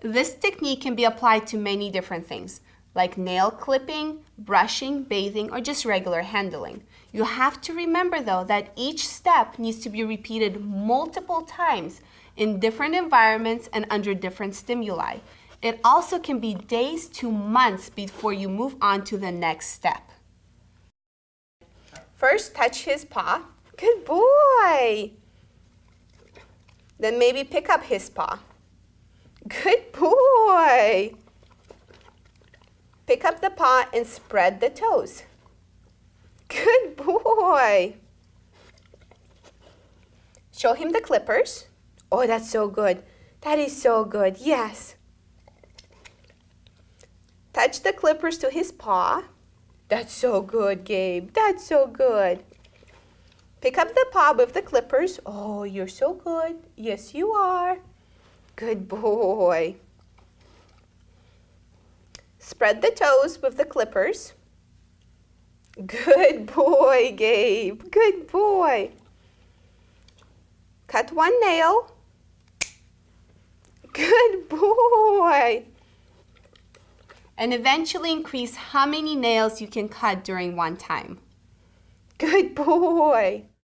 This technique can be applied to many different things, like nail clipping, brushing, bathing, or just regular handling. You have to remember though that each step needs to be repeated multiple times in different environments and under different stimuli. It also can be days to months before you move on to the next step. First, touch his paw. Good boy. Then maybe pick up his paw. Good boy. Pick up the paw and spread the toes. Good boy. Show him the clippers. Oh, that's so good. That is so good. Yes. Touch the clippers to his paw. That's so good, Gabe. That's so good. Pick up the paw with the clippers. Oh, you're so good. Yes, you are. Good boy. Spread the toes with the clippers. Good boy, Gabe. Good boy. Cut one nail. Good boy. And eventually increase how many nails you can cut during one time. Good boy.